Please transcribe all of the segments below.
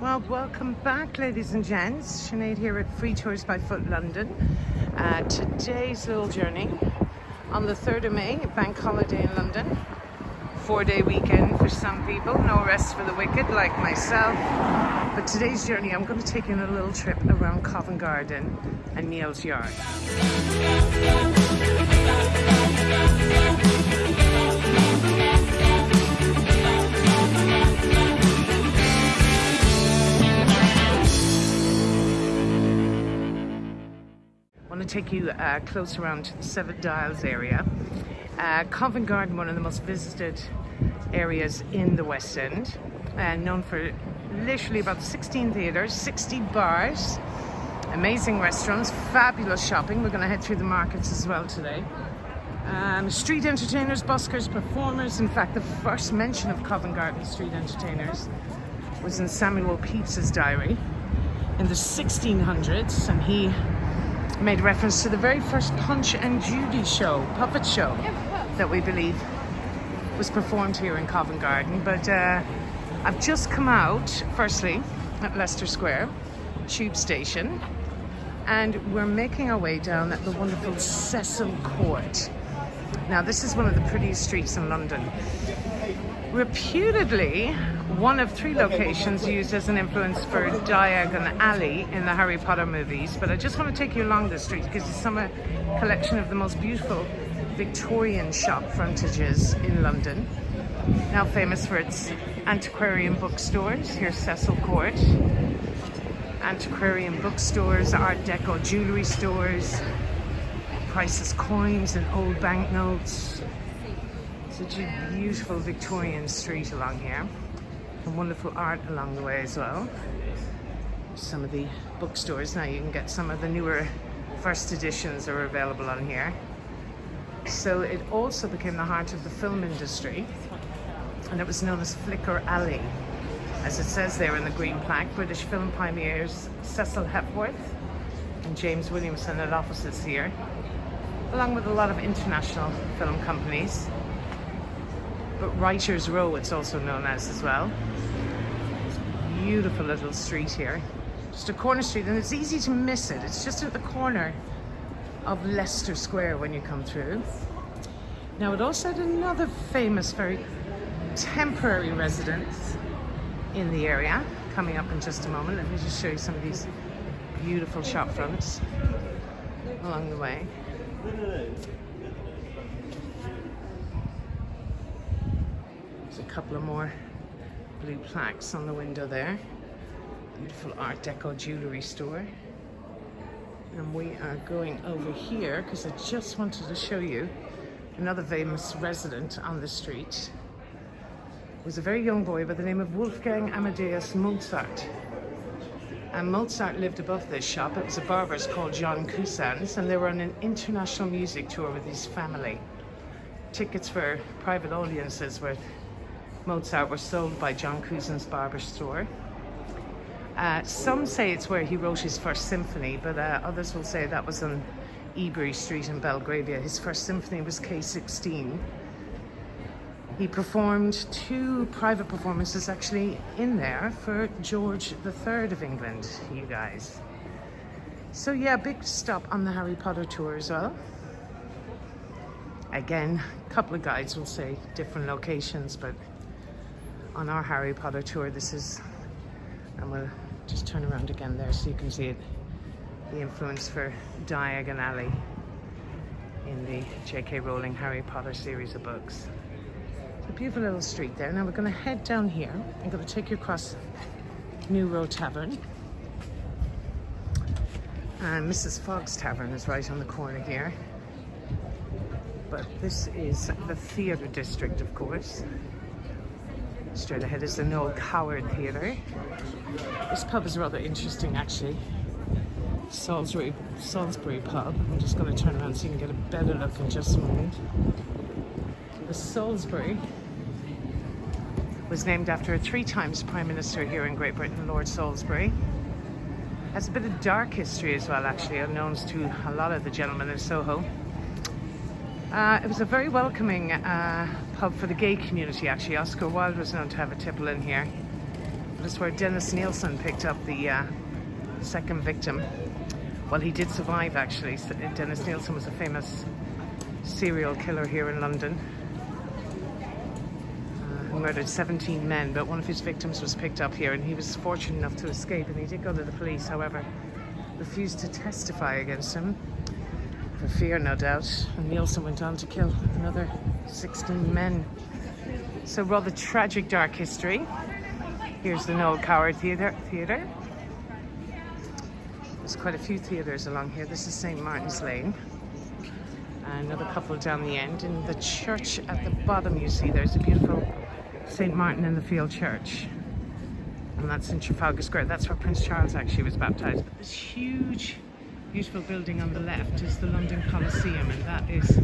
Well, welcome back, ladies and gents. Sinead here at Free Tours by Foot London. Uh, today's little journey on the 3rd of May, bank holiday in London. Four day weekend for some people, no rest for the wicked like myself. But today's journey, I'm going to take you on a little trip around Covent Garden and Neal's Yard. To take you uh, close around to the Seven Dials area. Uh, Covent Garden, one of the most visited areas in the West End, known for literally about 16 theatres, 60 bars, amazing restaurants, fabulous shopping. We're going to head through the markets as well today. Um, street entertainers, buskers, performers. In fact, the first mention of Covent Garden street entertainers was in Samuel Pepys's diary in the 1600s, and he made reference to the very first Punch and Judy show, puppet show, that we believe was performed here in Covent Garden. But uh, I've just come out, firstly, at Leicester Square tube station, and we're making our way down at the wonderful Cecil Court. Now, this is one of the prettiest streets in London. Reputedly, one of three locations used as an influence for Diagon Alley in the Harry Potter movies. But I just want to take you along this street because it's some collection of the most beautiful Victorian shop frontages in London. Now famous for its antiquarian bookstores. Here's Cecil Court. Antiquarian bookstores, Art Deco jewellery stores, priceless coins and old banknotes. Such a beautiful Victorian street along here and wonderful art along the way as well. Some of the bookstores now you can get some of the newer first editions are available on here. So it also became the heart of the film industry and it was known as Flicker Alley. As it says there in the green plaque, British film pioneers Cecil Hepworth and James Williamson had offices here, along with a lot of international film companies but Writers Row it's also known as as well. Beautiful little street here. Just a corner street and it's easy to miss it. It's just at the corner of Leicester Square when you come through. Now it also had another famous, very temporary residence in the area coming up in just a moment. Let me just show you some of these beautiful shop fronts along the way. There's a couple of more blue plaques on the window there. Beautiful Art Deco jewellery store. And we are going over here because I just wanted to show you another famous resident on the street. was a very young boy by the name of Wolfgang Amadeus Mozart. And Mozart lived above this shop. It was a barber's called John Cousins, and they were on an international music tour with his family. Tickets for private audiences were Mozart were sold by John Cousin's barber store. Uh, some say it's where he wrote his first symphony, but uh, others will say that was on Ebury Street in Belgravia. His first symphony was K16. He performed two private performances actually in there for George III of England, you guys. So yeah, big stop on the Harry Potter tour as well. Again, a couple of guides will say different locations, but on our Harry Potter tour. This is, and we'll just turn around again there so you can see it, the influence for Diagon Alley in the J.K. Rowling Harry Potter series of books. It's a beautiful little street there. Now we're going to head down here. I'm going to take you across New Row Tavern. And Mrs. Fogg's Tavern is right on the corner here. But this is the theatre district, of course. Straight ahead is the Noel Coward Theatre. This pub is rather interesting actually. Salisbury, Salisbury pub. I'm just going to turn around so you can get a better look in just a moment. The Salisbury was named after a three times Prime Minister here in Great Britain, Lord Salisbury. Has a bit of dark history as well actually, unknown to a lot of the gentlemen in Soho. Uh, it was a very welcoming uh, pub for the gay community actually. Oscar Wilde was known to have a tipple in here. But is where Dennis Nilsen picked up the uh, second victim. Well, he did survive actually. Dennis Nilsen was a famous serial killer here in London uh, who murdered 17 men, but one of his victims was picked up here and he was fortunate enough to escape and he did go to the police, however, refused to testify against him for fear, no doubt. And Nilsen went on to kill another 16 men. So rather tragic dark history. Here's the Noel Coward Theatre. Theatre. There's quite a few theatres along here. This is St. Martin's Lane. Another couple down the end. In the church at the bottom, you see there's a beautiful St. Martin in the Field Church. And that's in Trafalgar Square. That's where Prince Charles actually was baptized. But this huge, beautiful building on the left is the London Coliseum, and that is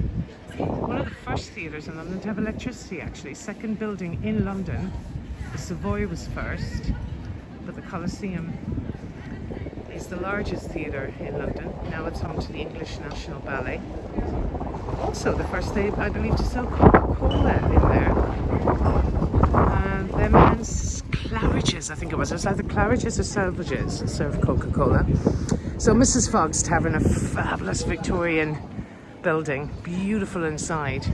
one of the first theatres in London to have electricity actually. Second building in London. The Savoy was first, but the Coliseum is the largest theatre in London. Now it's home to the English National Ballet. Also the first day, I believe, to sell Coca-Cola in there. And their men's Claridge's, I think it was. It was either Claridge's or Selfridges served Coca-Cola. So Mrs. Fogg's Tavern, a fabulous Victorian building, beautiful inside,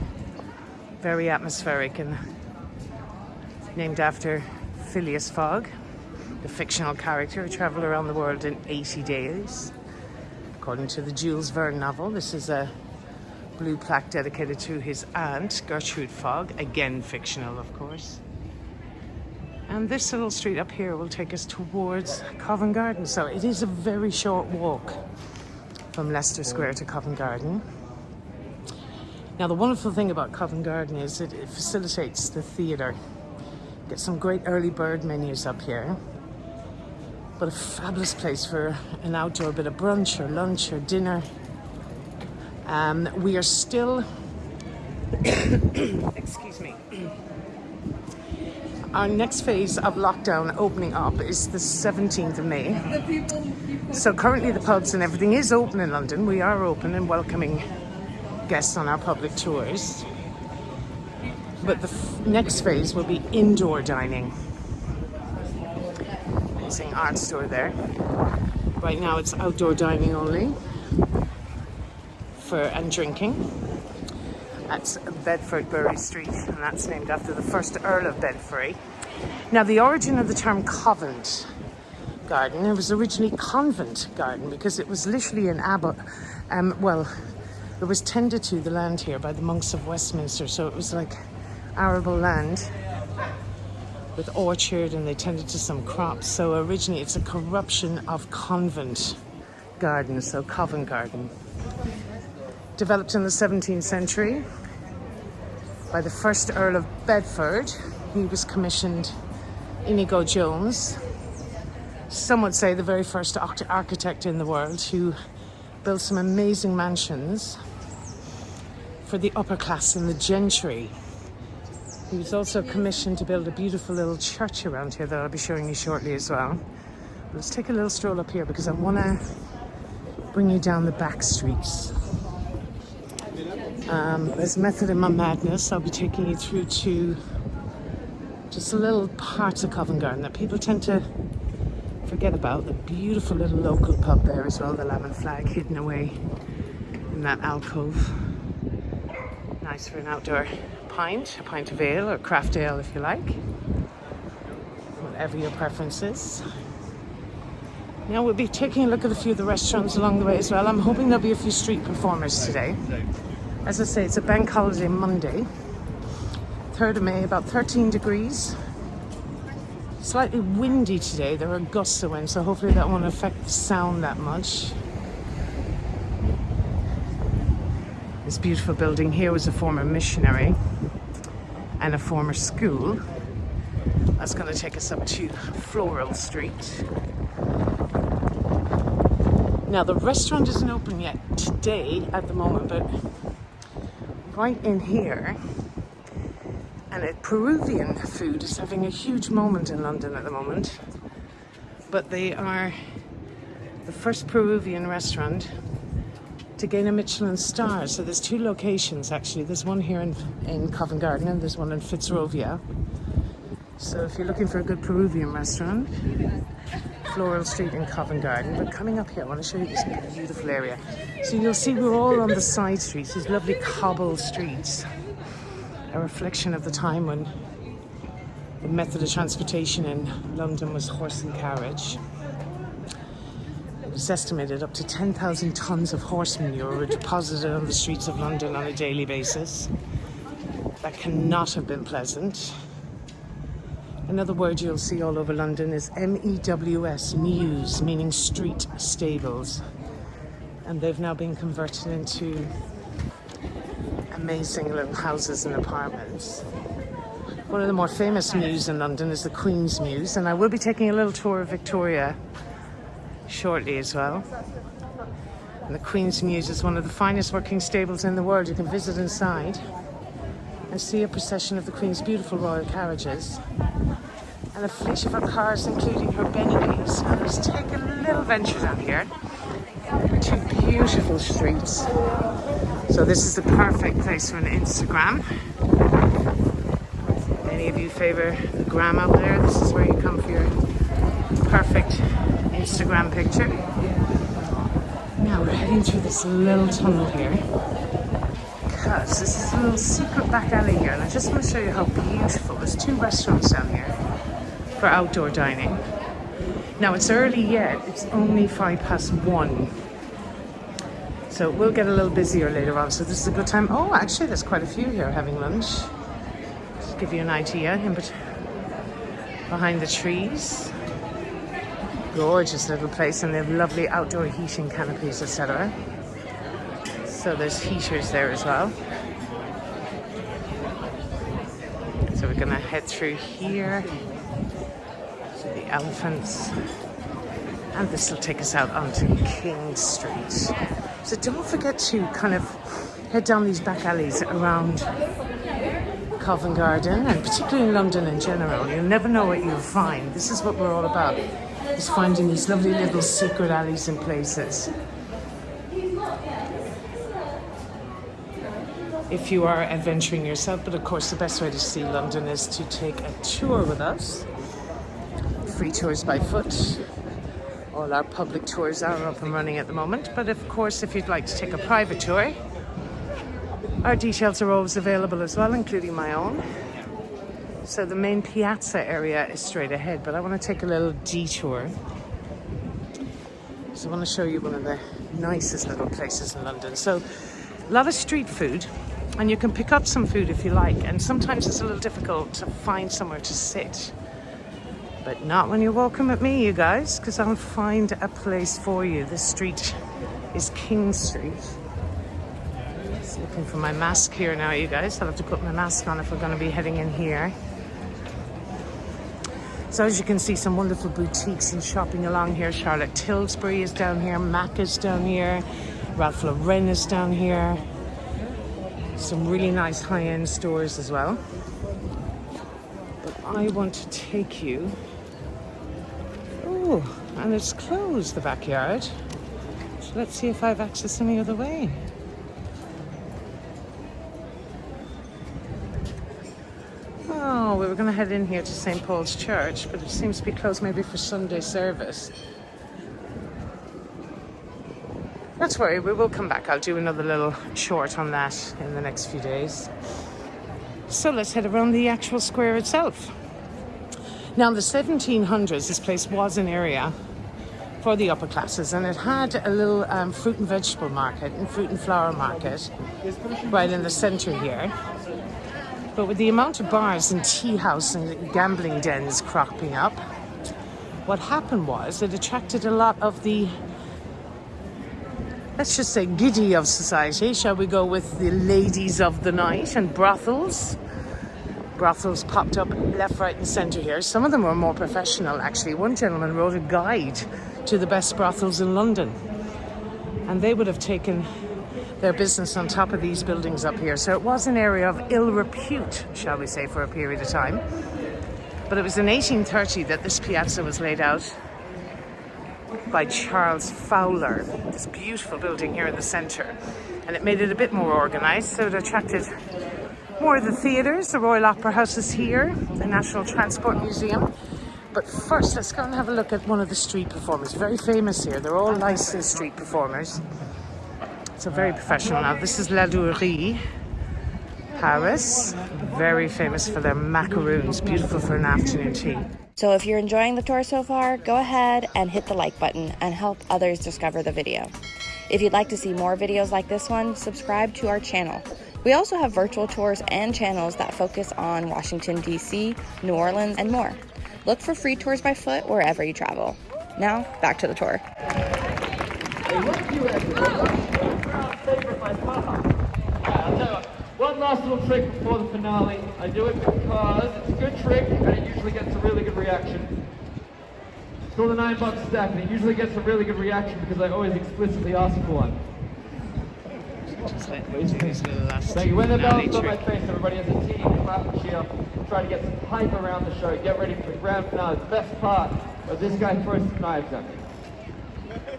very atmospheric and named after Phileas Fogg, the fictional character who travelled around the world in 80 days. According to the Jules Verne novel, this is a blue plaque dedicated to his aunt, Gertrude Fogg, again fictional, of course. And this little street up here will take us towards Covent Garden. So it is a very short walk from Leicester Square to Covent Garden. Now, the wonderful thing about Covent Garden is that it facilitates the theatre. Get some great early bird menus up here. But a fabulous place for an outdoor bit of brunch or lunch or dinner. Um, we are still, excuse me, our next phase of lockdown opening up is the 17th of May. So currently the pubs and everything is open in London. We are open and welcoming guests on our public tours. But the next phase will be indoor dining. Amazing art store there. Right now it's outdoor dining only for and drinking. That's Bedford Bury Street, and that's named after the first Earl of Bedford. Now, the origin of the term Covent Garden, it was originally Convent Garden because it was literally an abbot, um, well, it was tended to the land here by the monks of Westminster, so it was like arable land with orchard and they tended to some crops. So originally it's a corruption of convent garden, so Covent Garden. Developed in the 17th century by the first Earl of Bedford. He was commissioned Inigo Jones, some would say the very first architect in the world who built some amazing mansions for the upper class and the gentry. He was also commissioned to build a beautiful little church around here that I'll be showing you shortly as well. Let's take a little stroll up here because I want to bring you down the back streets. Um, as method in my madness, I'll be taking you through to just a little parts of Covent Garden that people tend to forget about. The beautiful little local pub there as well, the Lamb Flag hidden away in that alcove nice for an outdoor pint, a pint of ale or craft ale if you like. Whatever your preference is. Now we'll be taking a look at a few of the restaurants along the way as well. I'm hoping there'll be a few street performers today. As I say, it's a bank holiday Monday. 3rd of May, about 13 degrees. Slightly windy today. There are gusts of wind, so hopefully that won't affect the sound that much. This beautiful building here was a former missionary and a former school. That's going to take us up to Floral Street. Now the restaurant isn't open yet today at the moment, but right in here, and it, Peruvian food is having a huge moment in London at the moment. But they are the first Peruvian restaurant to gain a Michelin star. So there's two locations actually. There's one here in, in Covent Garden and there's one in Fitzrovia. So if you're looking for a good Peruvian restaurant, Floral Street in Covent Garden. But coming up here, I want to show you this beautiful area. So you'll see we're all on the side streets, these lovely cobbled streets. A reflection of the time when the method of transportation in London was horse and carriage. Was estimated up to 10,000 tonnes of horse manure were deposited on the streets of London on a daily basis. That cannot have been pleasant. Another word you'll see all over London is M-E-W-S, mews, meaning street stables. And they've now been converted into amazing little houses and apartments. One of the more famous mews in London is the Queen's Mews, and I will be taking a little tour of Victoria shortly as well. And the Queen's Mews is one of the finest working stables in the world. You can visit inside and see a procession of the Queen's beautiful royal carriages and a fleet of her cars, including her. Now let's take a little venture down here. Two beautiful streets. So this is the perfect place for an Instagram. Any of you favor the gram out there? This is where you come for your perfect Instagram picture. Now we're heading through this little tunnel here because this is a little secret back alley here and I just want to show you how beautiful. There's two restaurants down here for outdoor dining. Now it's early yet, it's only five past one. So we'll get a little busier later on, so this is a good time. Oh, actually there's quite a few here having lunch. Just give you an idea, in behind the trees. Gorgeous little place and they have lovely outdoor heating canopies, etc. So there's heaters there as well. So we're gonna head through here to the elephants. And this will take us out onto King Street. So don't forget to kind of head down these back alleys around Covent Garden and particularly in London in general. You'll never know what you'll find. This is what we're all about, is finding these lovely little secret alleys and places. If you are adventuring yourself, but of course the best way to see London is to take a tour with us free tours by foot. All our public tours are up and running at the moment, but of course, if you'd like to take a private tour, our details are always available as well, including my own. So the main piazza area is straight ahead, but I want to take a little detour. So I want to show you one of the nicest little places in London. So a lot of street food, and you can pick up some food if you like, and sometimes it's a little difficult to find somewhere to sit. But not when you're walking with me, you guys, because I'll find a place for you. This street is King Street. Looking for my mask here now, you guys. I'll have to put my mask on if we're going to be heading in here. So as you can see, some wonderful boutiques and shopping along here. Charlotte Tilbury is down here. Mac is down here. Ralph Lauren is down here. Some really nice high-end stores as well. But I want to take you Oh, and it's closed, the backyard. So let's see if I have access any other way. Oh, we were going to head in here to St. Paul's Church, but it seems to be closed maybe for Sunday service. Not worry, we will come back. I'll do another little short on that in the next few days. So let's head around the actual square itself. Now, in the 1700s, this place was an area for the upper classes and it had a little um, fruit and vegetable market and fruit and flower market right in the centre here. But with the amount of bars and tea house and gambling dens cropping up, what happened was it attracted a lot of the, let's just say, giddy of society. Shall we go with the ladies of the night and brothels? brothels popped up left, right, and centre here. Some of them were more professional, actually. One gentleman wrote a guide to the best brothels in London, and they would have taken their business on top of these buildings up here. So it was an area of ill repute, shall we say, for a period of time. But it was in 1830 that this piazza was laid out by Charles Fowler, this beautiful building here in the centre. And it made it a bit more organised, so it attracted More of the theatres. The Royal Opera House is here, the National Transport Museum. But first, let's go and have a look at one of the street performers. Very famous here. They're all licensed street performers. So very professional now. This is Ladurée, Paris. Very famous for their macaroons. Beautiful for an afternoon tea. So if you're enjoying the tour so far, go ahead and hit the like button and help others discover the video. If you'd like to see more videos like this one, subscribe to our channel. We also have virtual tours and channels that focus on Washington, D.C., New Orleans, and more. Look for free tours by foot wherever you travel. Now, back to the tour. One last little trick before the finale. I do it because it's a good trick and it usually gets a really good reaction. It's called a nine buck stack and it usually gets a really good reaction because I always explicitly ask for one. Thank you. When the bell's on my face, everybody as a team, clap and cheer. Try to get some hype around the show. Get ready for the grand finale. The best part of this guy throws some knives at me.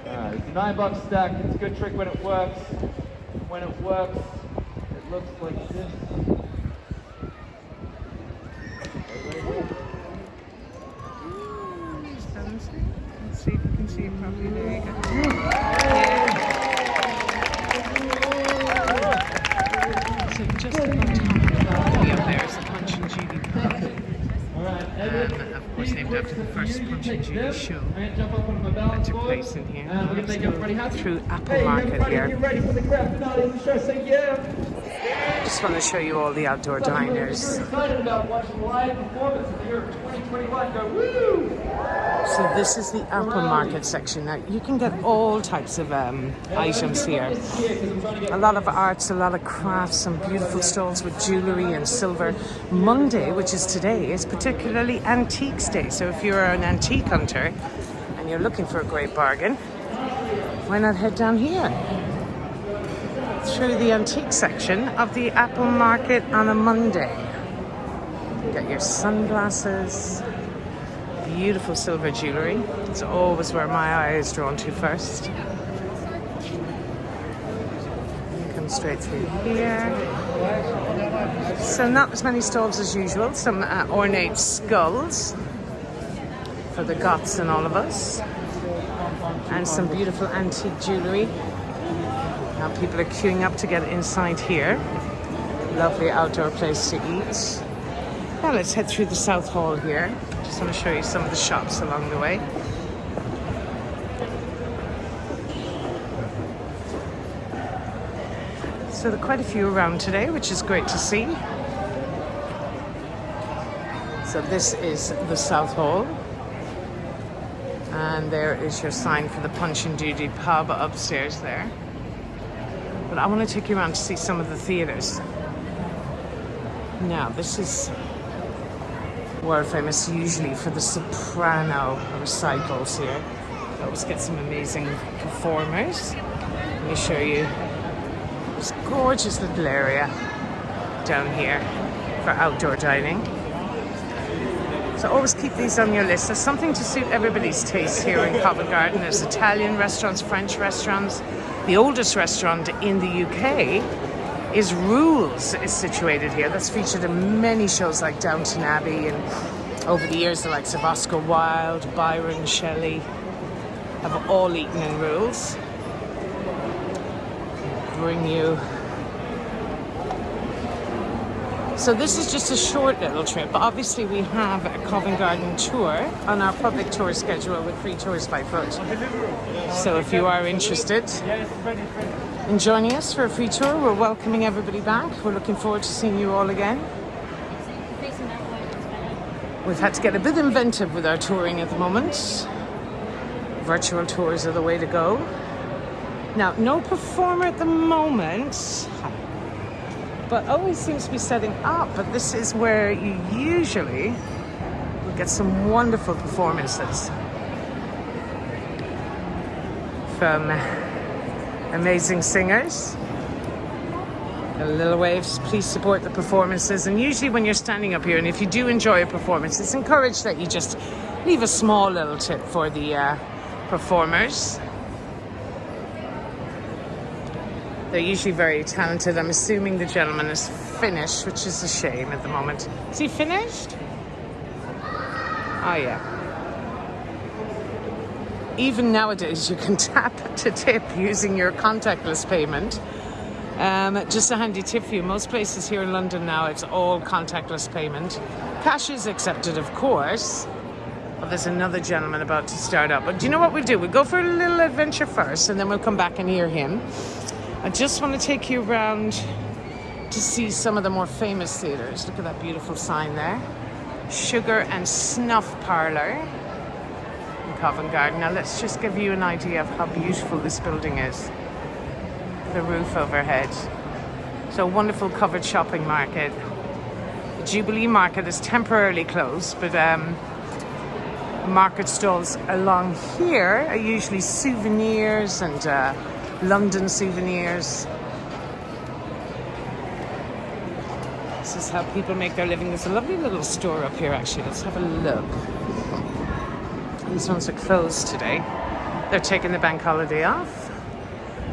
Alright, it's a nine buck stack. It's a good trick when it works. When it works, looks like this. Let's see if you can see it properly. There you go. So just above top of the up there is the Punch and Judy pub. Um, of course, named after the first Punch and Judy show I'm gonna jump up onto my balance that took board. place in here. And we're gonna make everybody happy. through Apple Hey, Market here. Just want to show you all the outdoor Some people are diners. super excited about watching live performance of the year of 2021. Go woo! So this is the Apple Market section. Now you can get all types of um, items here. A lot of arts, a lot of crafts, some beautiful stalls with jewellery and silver. Monday, which is today, is particularly Antiques Day. So if you're an antique hunter and you're looking for a great bargain, why not head down here? Through the antique section of the Apple Market on a Monday. Get your sunglasses, beautiful silver jewellery. It's always where my eye is drawn to first. Come straight through here. So not as many stalls as usual. Some uh, ornate skulls for the goths and all of us. And some beautiful antique jewellery. Now people are queuing up to get inside here. Lovely outdoor place to eat. Now let's head through the South Hall here. Just want to show you some of the shops along the way. So there are quite a few around today, which is great to see. So this is the South Hall. And there is your sign for the Punch and Judy pub upstairs there. But I want to take you around to see some of the theatres. Now, this is world famous usually for the soprano recitals here. Always get some amazing performers. Let me show you this gorgeous little area down here for outdoor dining. So always keep these on your list. There's something to suit everybody's taste here in Covent Garden. There's Italian restaurants, French restaurants. The oldest restaurant in the UK is Rules is situated here. That's featured in many shows like Downton Abbey and over the years the likes of Oscar Wilde, Byron Shelley have all eaten in Rules. Bring you. So this is just a short little trip. But obviously we have a Covent Garden tour on our public tour schedule with free tours by foot. So if you are interested, in joining us for a free tour. We're welcoming everybody back. We're looking forward to seeing you all again. We've had to get a bit inventive with our touring at the moment. Virtual tours are the way to go. Now, no performer at the moment, but always seems to be setting up. But this is where you usually get some wonderful performances from amazing singers. The Little Waves, please support the performances. And usually, when you're standing up here, and if you do enjoy a performance, it's encouraged that you just leave a small little tip for the uh, performers. They're usually very talented. I'm assuming the gentleman is finished, which is a shame at the moment. Is he finished? Oh, yeah. Even nowadays, you can tap to tip using your contactless payment. Um, just a handy tip for you. Most places here in London now, it's all contactless payment. Cash is accepted, of course. Well, there's another gentleman about to start up. But do you know what we'll do? We'll go for a little adventure first, and then we'll come back and hear him. I just want to take you around to see some of the more famous theatres. Look at that beautiful sign there. Sugar and Snuff Parlour in Covent Garden. Now let's just give you an idea of how beautiful this building is. The roof overhead. So wonderful covered shopping market. The Jubilee Market is temporarily closed, but um, market stalls along here are usually souvenirs and uh, London souvenirs. This is how people make their living. There's a lovely little store up here actually. Let's have a look. These ones are closed today. They're taking the bank holiday off.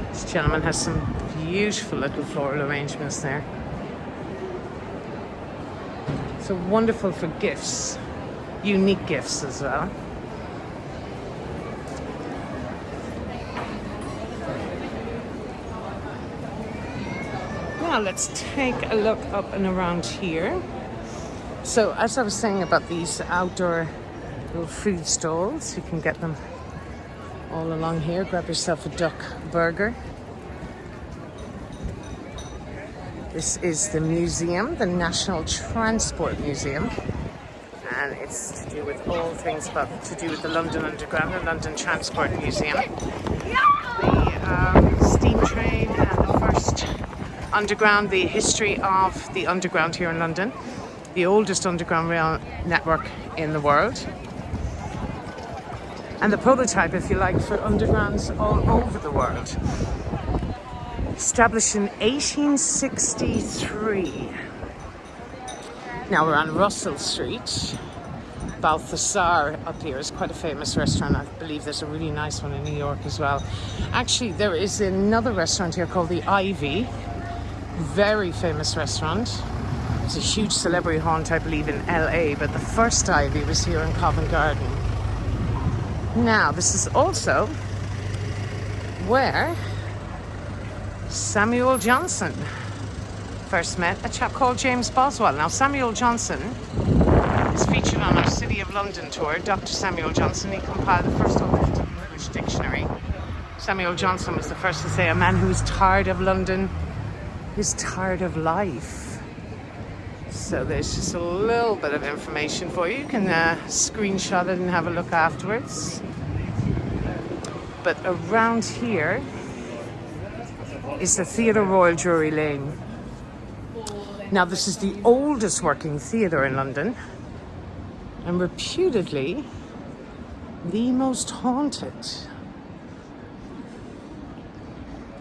This gentleman has some beautiful little floral arrangements there. So wonderful for gifts unique gifts as well. Now let's take a look up and around here. So as I was saying about these outdoor little food stalls, you can get them all along here. Grab yourself a duck burger. This is the museum, the National Transport Museum and it's to do with all things about to do with the London Underground, the London Transport Museum, the um, steam train, and the first underground, the history of the underground here in London, the oldest underground rail network in the world, and the prototype, if you like, for undergrounds all over the world. Established in 1863. Now we're on Russell Street. Balthazar up here is quite a famous restaurant. I believe there's a really nice one in New York as well. Actually, there is another restaurant here called the Ivy. Very famous restaurant. It's a huge celebrity haunt, I believe, in LA, but the first Ivy was here in Covent Garden. Now, this is also where Samuel Johnson first met a chap called James Boswell. Now, Samuel Johnson is featured on our City of London tour. Dr. Samuel Johnson, he compiled the first English dictionary. Samuel Johnson was the first to say a man who's tired of London is tired of life. So there's just a little bit of information for you. You can uh, screenshot it and have a look afterwards. But around here is the Theatre Royal Drury Lane. Now, this is the oldest working theatre in London and reputedly the most haunted.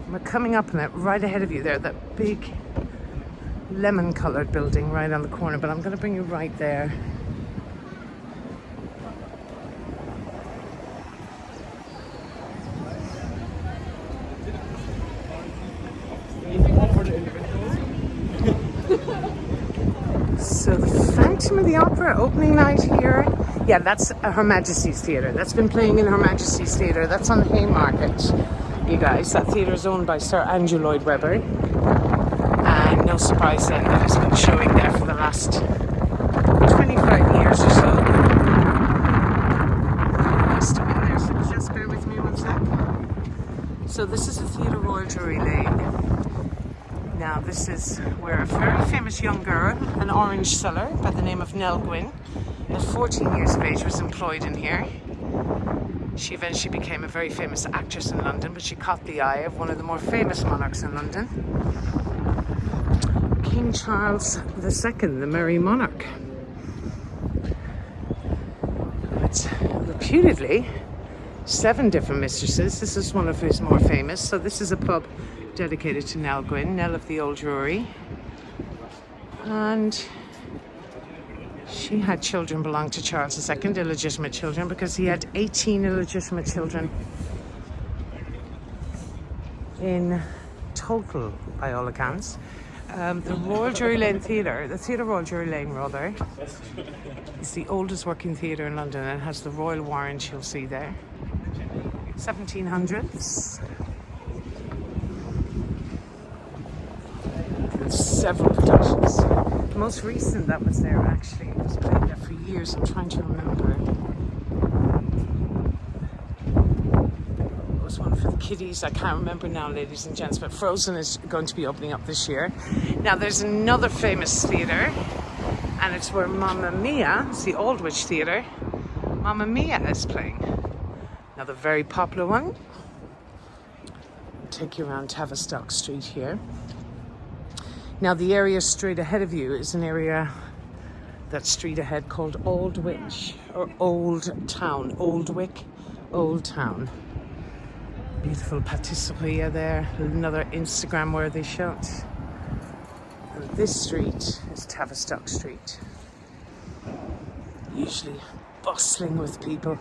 We're coming up on it right ahead of you there, that big lemon colored building right on the corner, but I'm going to bring you right there. So the Phantom of the Opera opening night here. Yeah, that's Her Majesty's Theatre. That's been playing in Her Majesty's Theatre. That's on the Haymarket, you guys. That theatre is owned by Sir Andrew Lloyd Webber. And no surprise then that it's been showing there for the last 25 years or so. So. So this is the Theatre Royal Drury Lane. Now this is where a very famous young girl, an orange seller by the name of Nell Gwyn, at 14 years of age was employed in here. She eventually became a very famous actress in London, but she caught the eye of one of the more famous monarchs in London, King Charles II, the Merry Monarch. But reputedly, seven different mistresses. This is one of his more famous. So this is a pub dedicated to Nell Gwyn, Nell of the Old Drury. And she had children belong to Charles II, illegitimate children, because he had 18 illegitimate children in total, by all accounts. Um, the Royal Drury Lane Theatre, the Theatre Royal Drury Lane, rather, is the oldest working theatre in London and has the Royal Warrant you'll see there. 1700s. And several productions. Most recent that was there actually it was playing there for years. I'm trying to remember. It was one for the kiddies. I can't remember now, ladies and gents. But Frozen is going to be opening up this year. Now there's another famous theatre, and it's where Mamma Mia, it's the Aldwych Theatre. Mamma Mia is playing. Another very popular one. Take you around Tavistock Street here. Now the area straight ahead of you is an area that street ahead called Aldwych or Old Town. Oldwick, Old Town. Beautiful patisserie there. Another Instagram worthy shot. And this street is Tavistock Street. Usually bustling with people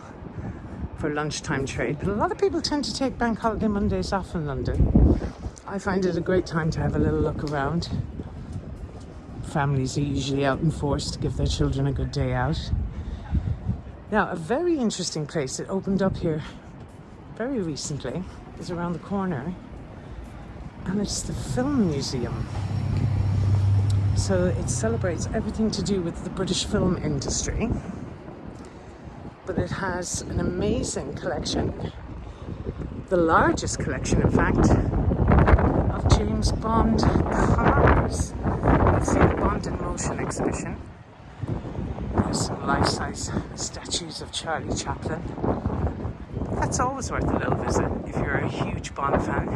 for lunchtime trade. But a lot of people tend to take bank holiday Mondays off in London. I find it a great time to have a little look around. Families are usually out in force to give their children a good day out. Now, a very interesting place that opened up here very recently is around the corner, and it's the Film Museum. So it celebrates everything to do with the British film industry, but it has an amazing collection, the largest collection, in fact, James Bond cars. You'll see the Bond in Motion exhibition. There's some life-size statues of Charlie Chaplin. That's always worth a little visit if you're a huge Bond fan.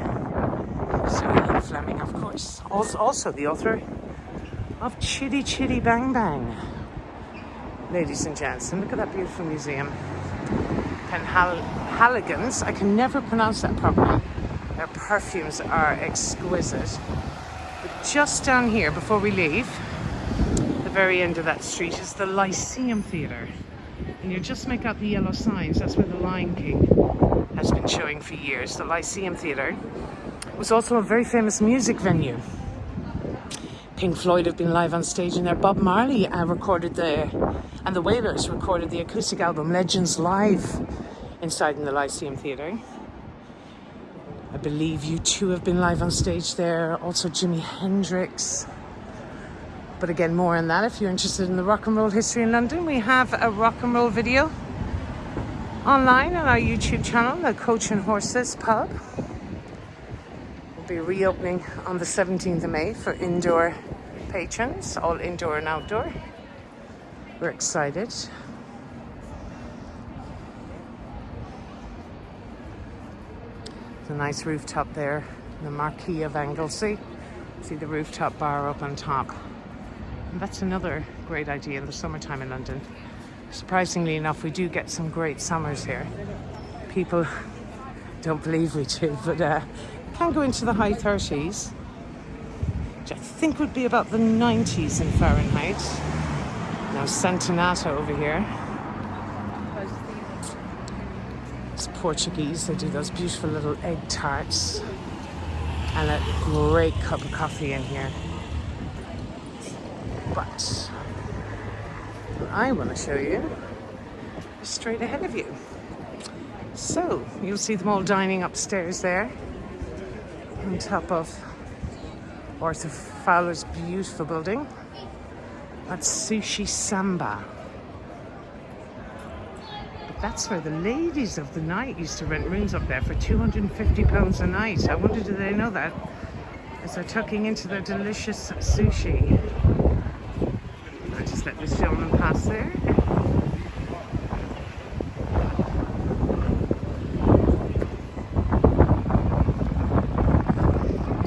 Sir Ian Fleming, of course. Also, also the author of Chitty Chitty Bang Bang. Ladies and and look at that beautiful museum. Penhaligons, I can never pronounce that properly. Perfumes are exquisite. But just down here, before we leave, the very end of that street is the Lyceum Theatre. And you just make out the yellow signs, that's where the Lion King has been showing for years. The Lyceum Theatre was also a very famous music venue. Pink Floyd have been live on stage in there. Bob Marley uh, recorded the, and the Wailers recorded the acoustic album Legends Live inside in the Lyceum Theatre. I believe U2 have been live on stage there. Also Jimi Hendrix. But again, more on that if you're interested in the rock and roll history in London. We have a rock and roll video online on our YouTube channel, the Coach and Horses Pub. We'll be reopening on the 17th of May for indoor patrons, all indoor and outdoor. We're excited. A nice rooftop there, the Marquis of Anglesey. See the rooftop bar up on top. And that's another great idea in the summertime in London. Surprisingly enough, we do get some great summers here. People don't believe we do, but uh, can go into the high 30s, which I think would be about the 90s in Fahrenheit. Now Santa Nata over here. It's Portuguese, they do those beautiful little egg tarts and a great cup of coffee in here. But I want to show you straight ahead of you. So you'll see them all dining upstairs there on top of Arthur Fowler's beautiful building. That's Sushi Samba. That's where the ladies of the night used to rent rooms up there for £250 a night. I wonder do they know that as they're tucking into their delicious sushi. I just let this gentleman pass there.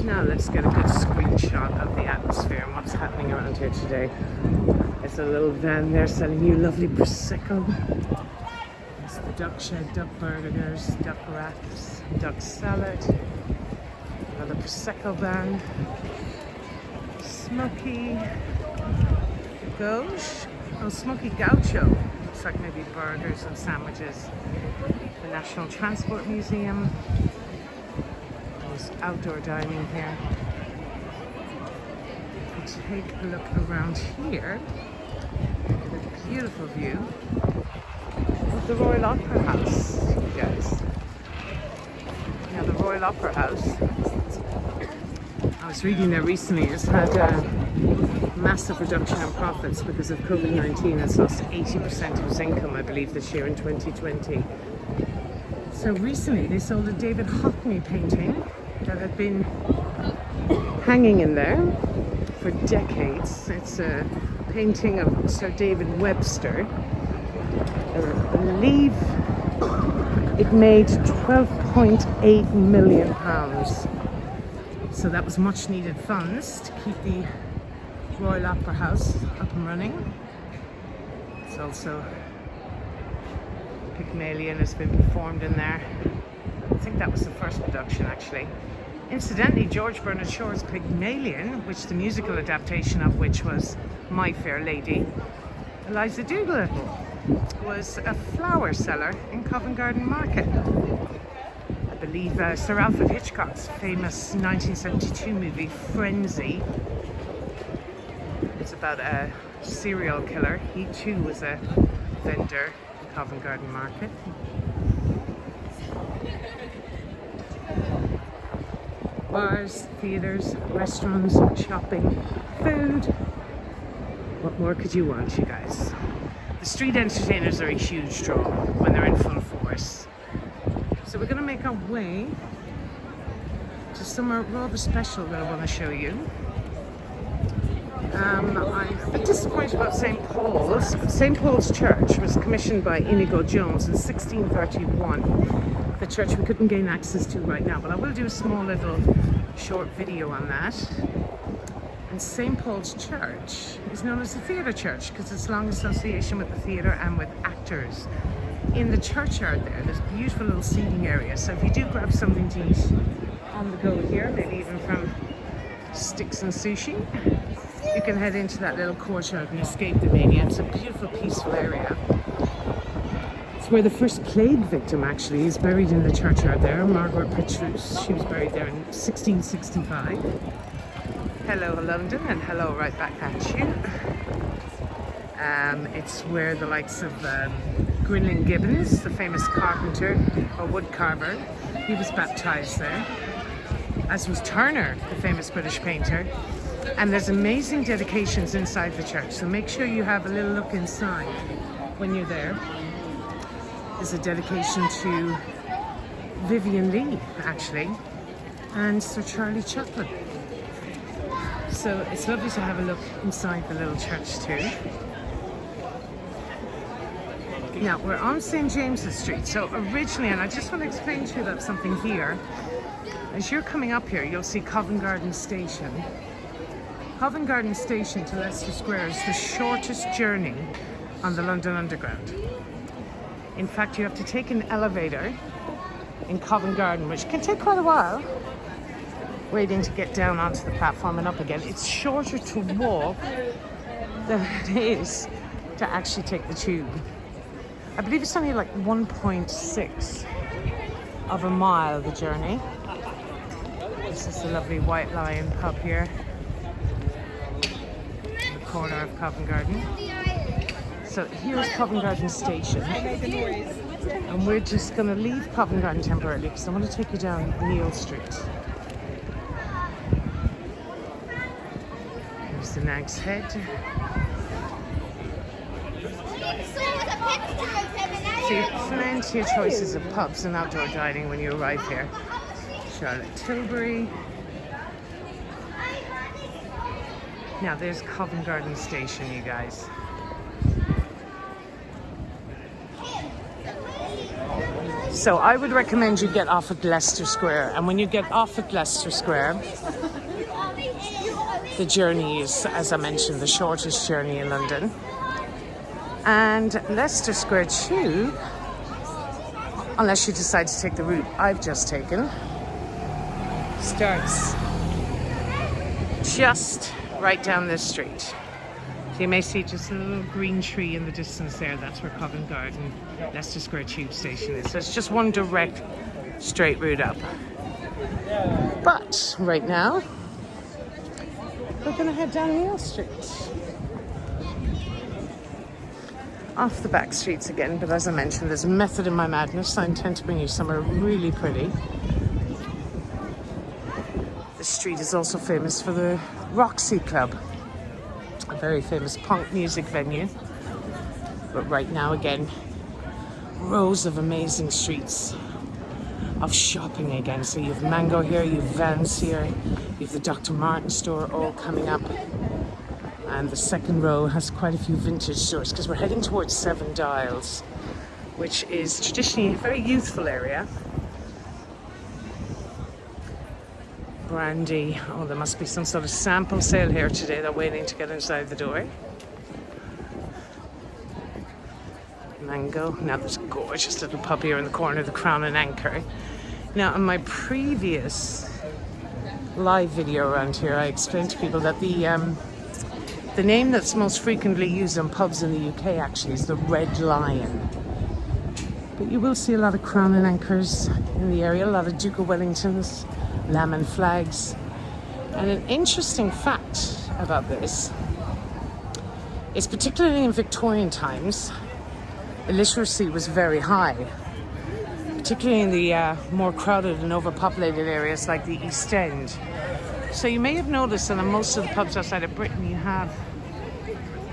Now let's get a good screenshot of the atmosphere and what's happening around here today. There's a little van there selling you lovely Prosecco. Duck shed, duck burgers, duck wraps, duck salad. Another Prosecco van. Smoky gauche. Oh, smoky gaucho. Looks like maybe burgers and sandwiches. The National Transport Museum. There's outdoor dining here. take a look around here. a beautiful view the Royal Opera House, you guys. Now the Royal Opera House, I was reading there recently, has had a massive reduction in profits because of COVID-19. It's lost 80% of its income, I believe, this year in 2020. So recently they sold a David Hockney painting that had been hanging in there for decades. It's a painting of Sir David Webster. Believe it made 12.8 million pounds. So that was much needed funds to keep the Royal Opera House up and running. It's also Pygmalion has been performed in there. I think that was the first production actually. Incidentally, George Bernard Shaw's Pygmalion, which the musical adaptation of which was My Fair Lady, Eliza Doolittle was a flower seller in Covent Garden Market. I believe uh, Sir Alfred Hitchcock's famous 1972 movie Frenzy. It's about a serial killer. He too was a vendor in Covent Garden Market. bars, theatres, restaurants, shopping, food. What more could you want, you guys? The street entertainers are a huge draw when they're in full force. So we're going to make our way to somewhere rather special that I want to show you. Um, I'm a bit disappointed about St. Paul's. St. Paul's Church was commissioned by Inigo Jones in 1631 the church we couldn't gain access to right now, but I will do a small little short video on that. And St. Paul's Church is known as the theatre church because it's long association with the theatre and with actors. In the churchyard there, there's a beautiful little seating area. So if you do grab something to eat on the go here, maybe even from Sticks and Sushi, you can head into that little courtyard and escape the mania. It's a beautiful, peaceful area. It's where the first plague victim actually is buried in the churchyard there, Margaret Petrus. She was buried there in 1665. Hello London and hello right back at you. Um, it's where the likes of um, Grinling Gibbons, the famous carpenter or wood carver, he was baptized there. As was Turner, the famous British painter. And there's amazing dedications inside the church, so make sure you have a little look inside when you're there. there is a dedication to Vivien Leigh, actually, and Sir Charlie Chaplin. So it's lovely to have a look inside the little church too. Now we're on St James's Street. So originally, and I just want to explain to you about something here. As you're coming up here, you'll see Covent Garden Station. Covent Garden Station to Leicester Square is the shortest journey on the London Underground. In fact, you have to take an elevator in Covent Garden, which can take quite a while, waiting to get down onto the platform and up again. It's shorter to walk than it is to actually take the tube. I believe it's only like 1.6 of a mile, the journey. This is the lovely White Lion pub here in the corner of Covent Garden. So here's Covent Garden Station. And we're just going to leave Covent Garden temporarily because I want to take you down Neal Street. Here's Head. So you have plenty of choices of pubs and outdoor dining when you arrive here. Charlotte Tilbury. Now there's Covent Garden Station, you guys. So I would recommend you get off at Leicester Square. And when you get off at Leicester Square, the journey is, as I mentioned, the shortest journey in London. And Leicester Square too, unless you decide to take the route I've just taken, starts just right down this street. So you may see just a little green tree in the distance there. That's where Covent Garden Leicester Square Tube Station is. So it's just one direct straight route up. But right now, we're gonna head down Neal Street. Off the back streets again, but as I mentioned, there's a method in my madness. I intend to bring you somewhere really pretty. The street is also famous for the Roxy Club, a very famous punk music venue. But right now, again, rows of amazing streets of shopping again. So you've Mango here, you've Vans here, the Dr. Martens store all coming up. And the second row has quite a few vintage stores because we're heading towards Seven Dials, which is traditionally a very youthful area. Brandy, oh, there must be some sort of sample sale here today. They're waiting to get inside the door. Mango. Now there's a gorgeous little pub here in the corner the Crown and Anchor. Now, in my previous live video around here, I explained to people that the um, the name that's most frequently used on pubs in the UK actually is the Red Lion. But you will see a lot of Crown and Anchors in the area, a lot of Duke of Wellingtons, Lamb and Flags. And an interesting fact about this is particularly in Victorian times, illiteracy was very high, particularly in the uh, more crowded and overpopulated areas like the East End. So you may have noticed that in most of the pubs outside of Britain you have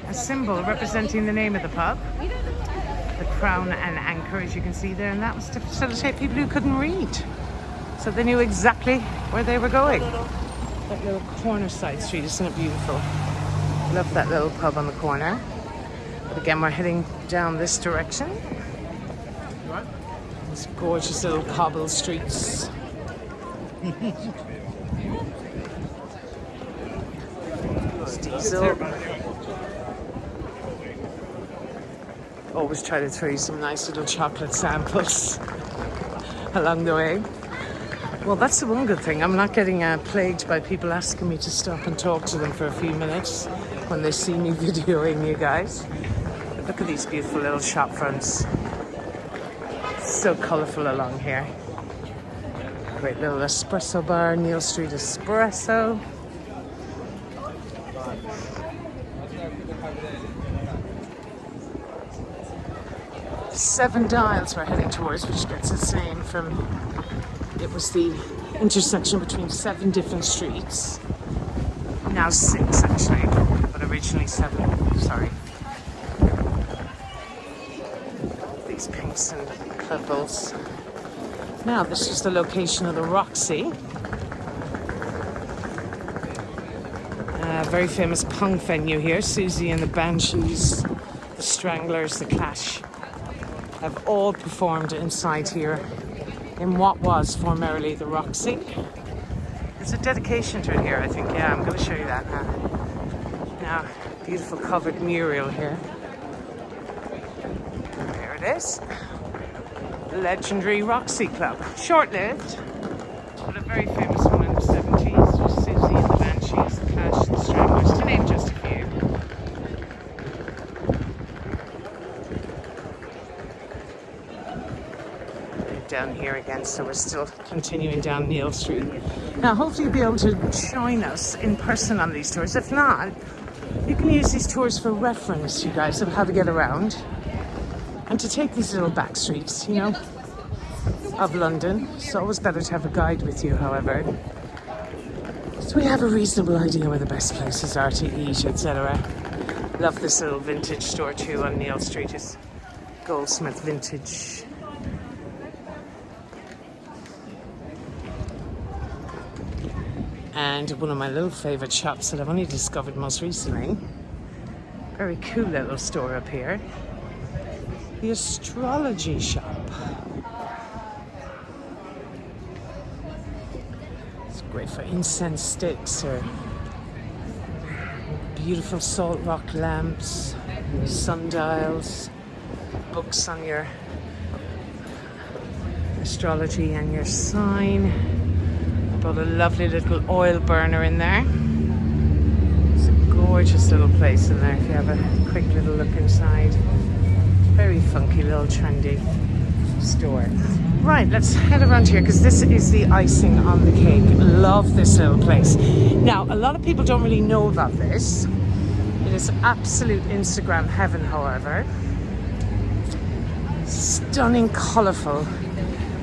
a symbol representing the name of the pub, the crown and anchor as you can see there, and that was to facilitate people who couldn't read. So they knew exactly where they were going. That little corner side street, isn't it beautiful? Love that little pub on the corner. But again, we're heading down this direction. These gorgeous little cobble streets. diesel. Always try to throw you some nice little chocolate samples along the way. Well, that's the one good thing. I'm not getting uh, plagued by people asking me to stop and talk to them for a few minutes when they see me videoing you guys. Look at these beautiful little shop fronts. So colourful along here. Great little espresso bar, Neal Street Espresso. Seven Dials we're heading towards, which gets its name from it was the intersection between seven different streets. Now six actually, but originally seven, sorry. These pinks and Now this is the location of the Roxy. A very famous punk venue here, Siouxsie and the Banshees, the Stranglers, the Clash have all performed inside here in what was formerly the Roxy. There's a dedication to it here, I think. Yeah, I'm going to show you that now. Now, beautiful covered mural here. There it is. Legendary Roxy Club. Short-lived, but a very famous one in the 70s. Siouxsie and the Banshees, the Clash, the Stranglers, to name just a few. down here again, so we're still continuing down Neal Street. Now, hopefully you'll be able to join us in person on these tours. If not, you can use these tours for reference, you guys, of how to get around and to take these little back streets, you know, of London. It's always better to have a guide with you, however. So we have a reasonable idea where the best places are to eat, etc. Love this little vintage store too on Neal Street. It's Goldsmith Vintage. and one of my little favourite shops that I've only discovered most recently. Very cool little store up here. The astrology shop. It's great for incense sticks or beautiful salt rock lamps, sundials, books on your astrology and your sign. Got a lovely little oil burner in there. It's a gorgeous little place in there if you have a quick little look inside. Very funky little trendy store. Right, let's head around here because this is the icing on the cake. Love this little place. Now, a lot of people don't really know about this. It is absolute Instagram heaven, however. Stunning, colourful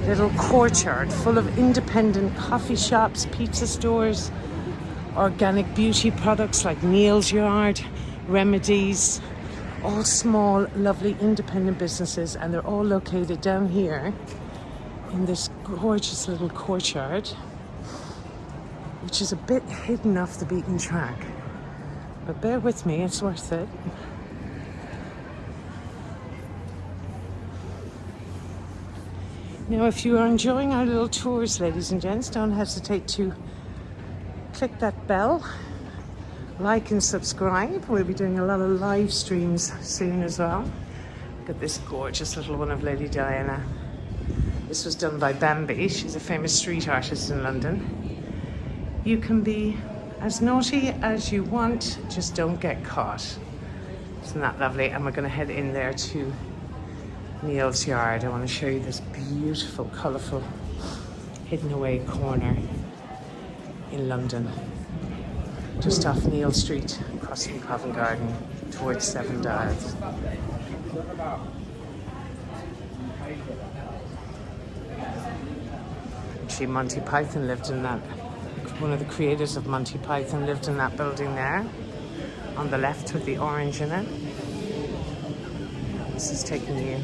little courtyard full of independent coffee shops, pizza stores, organic beauty products like Neal's Yard, Remedies, all small, lovely independent businesses, and they're all located down here in this gorgeous little courtyard, which is a bit hidden off the beaten track. But bear with me, it's worth it. Now, if you are enjoying our little tours, ladies and gents, don't hesitate to click that bell, like and subscribe. We'll be doing a lot of live streams soon as well. Look at this gorgeous little one of Lady Diana. This was done by Bambi. She's a famous street artist in London. You can be as naughty as you want, just don't get caught. Isn't that lovely? And we're going to head in there to Neal's Yard. I want to show you this beautiful, colourful, hidden away corner in London. Just off Neal Street, across from Covent Garden, towards Seven Dials. Actually, Monty Python lived in that. One of the creators of Monty Python lived in that building there, on the left with the orange in it. This is taking you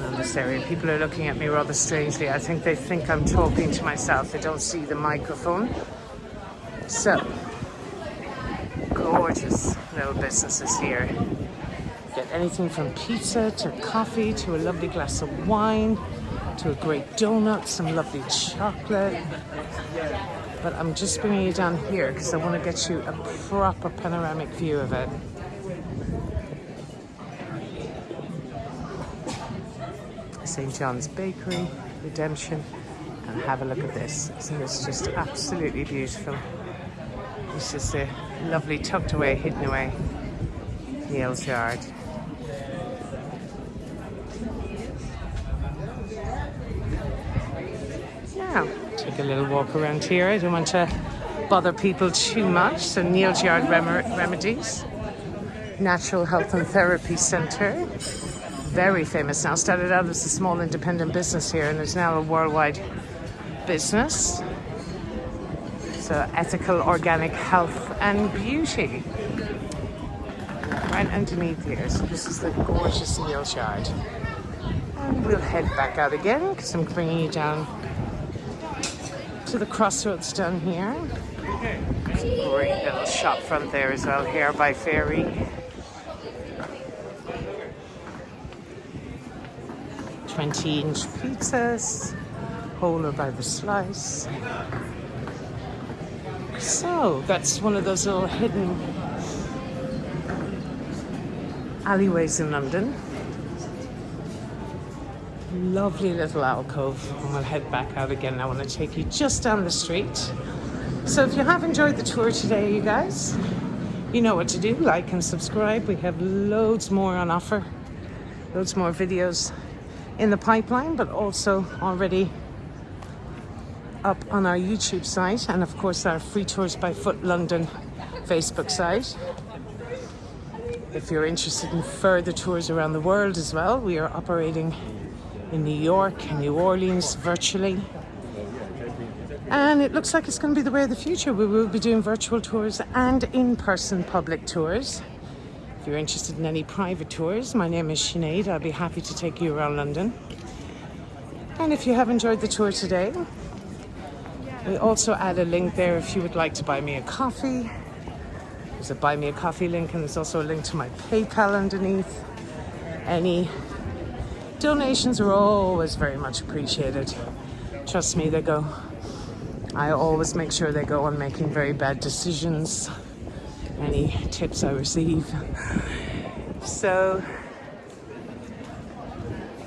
around this area. People are looking at me rather strangely. I think they think I'm talking to myself. They don't see the microphone. So, gorgeous little businesses here. Get anything from pizza to coffee to a lovely glass of wine to a great donut, some lovely chocolate. But I'm just bringing you down here because I want to get you a proper panoramic view of it. St. John's Bakery, Redemption, and have a look at this. Isn't this just absolutely beautiful? This is a lovely tucked away, hidden away Neal's Yard. Now, take a little walk around here. I don't want to bother people too much. So Neal's Yard Rem Remedies, Natural Health and Therapy Centre, very famous now. Started out as a small independent business here and is now a worldwide business. So ethical, organic health and beauty. Right underneath here. So this is the gorgeous Neal's Yard. And we'll head back out again because I'm bringing you down to the crossroads down here. Great little shop front there as well, here by Ferry. 20 inch pizzas, whole or by the slice. So oh, that's one of those little hidden alleyways in London. Lovely little alcove, and we'll head back out again. I want to take you just down the street. So if you have enjoyed the tour today, you guys, you know what to do. Like and subscribe. We have loads more on offer, loads more videos in the pipeline, but also already up on our YouTube site and of course our Free Tours by Foot London Facebook site. If you're interested in further tours around the world as well, we are operating in New York and New Orleans virtually. And it looks like it's going to be the way of the future. We will be doing virtual tours and in-person public tours. If you're interested in any private tours, my name is Sinead. I'll be happy to take you around London. And if you have enjoyed the tour today, we also add a link there if you would like to buy me a coffee. There's a buy me a coffee link and there's also a link to my PayPal underneath. Any donations are always very much appreciated. Trust me, they go. I always make sure they go on making very bad decisions any tips I receive. So,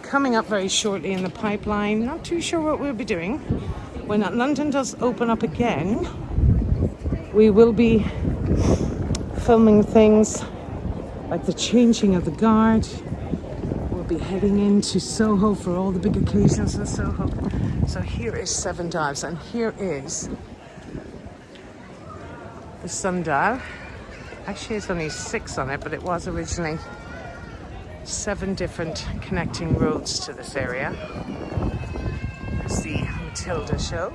coming up very shortly in the pipeline, not too sure what we'll be doing. When London does open up again, we will be filming things like the changing of the guard. We'll be heading into Soho for all the big occasions in Soho. So here is Seven Dials and here is the sundial. Actually, it's only six on it, but it was originally seven different connecting roads to this area. Matilda show.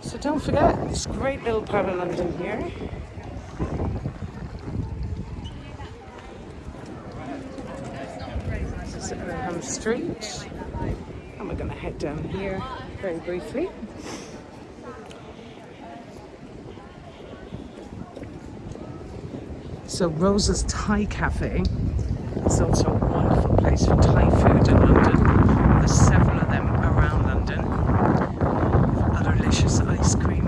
So don't forget this great little part of London here. This is Earlham Street. And we're going to head down here very briefly. So Rosa's Thai Cafe is also place for Thai food in London. There's several of them around London. A delicious ice cream.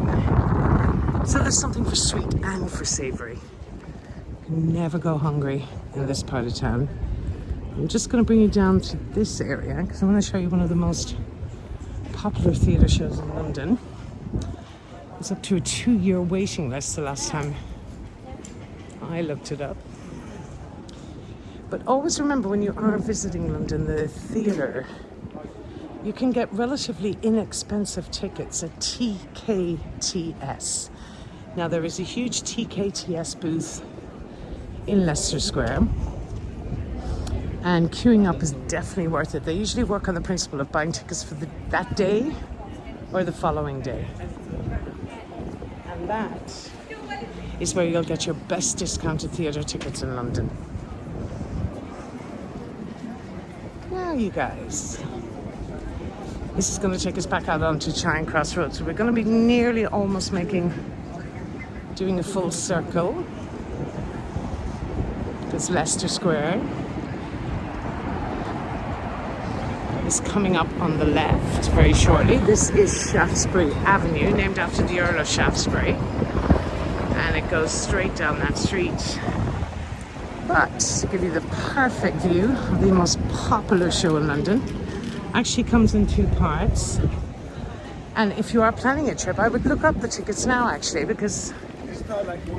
So there's something for sweet and for savoury. Never go hungry in this part of town. I'm just going to bring you down to this area because I want to show you one of the most popular theatre shows in London. It's up to a two-year waiting list the last time I looked it up. But always remember when you are visiting London, the theatre, you can get relatively inexpensive tickets at TKTS. Now, there is a huge TKTS booth in Leicester Square, and queuing up is definitely worth it. They usually work on the principle of buying tickets for the, that day or the following day. And that is where you'll get your best discounted theatre tickets in London. You guys, this is going to take us back out onto Charing Cross Road. So we're going to be nearly almost making, doing a full circle. There's Leicester Square. Is coming up on the left very shortly. This is Shaftesbury Avenue, named after the Earl of Shaftesbury and it goes straight down that street. But to give you the perfect view of the most popular show in London, actually comes in two parts. And if you are planning a trip, I would look up the tickets now actually because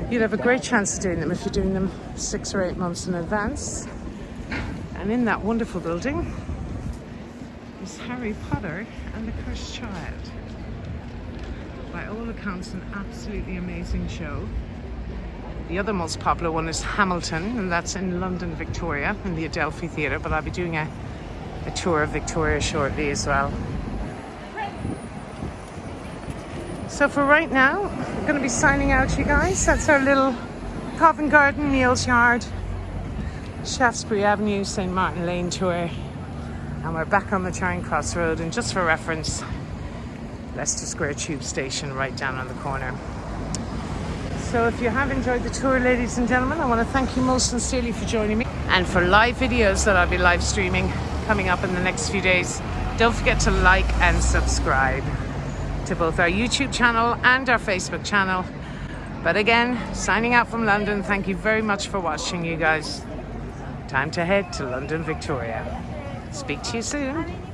you'd have a great chance of doing them if you're doing them six or eight months in advance. And in that wonderful building is Harry Potter and the Cursed Child by all accounts an absolutely amazing show. The other most popular one is Hamilton, and that's in London, Victoria, in the Adelphi Theatre, but I'll be doing a, a tour of Victoria shortly as well. So for right now, we're going to be signing out, you guys. That's our little Covent Garden, Neal's Yard, Shaftesbury Avenue, St. Martin Lane tour. And we're back on the Charing Cross Road, and just for reference, Leicester Square Tube Station right down on the corner. So if you have enjoyed the tour, ladies and gentlemen, I want to thank you most sincerely for joining me. And for live videos that I'll be live streaming coming up in the next few days, don't forget to like and subscribe to both our YouTube channel and our Facebook channel. But again, signing out from London, thank you very much for watching, you guys. Time to head to London, Victoria. Speak to you soon.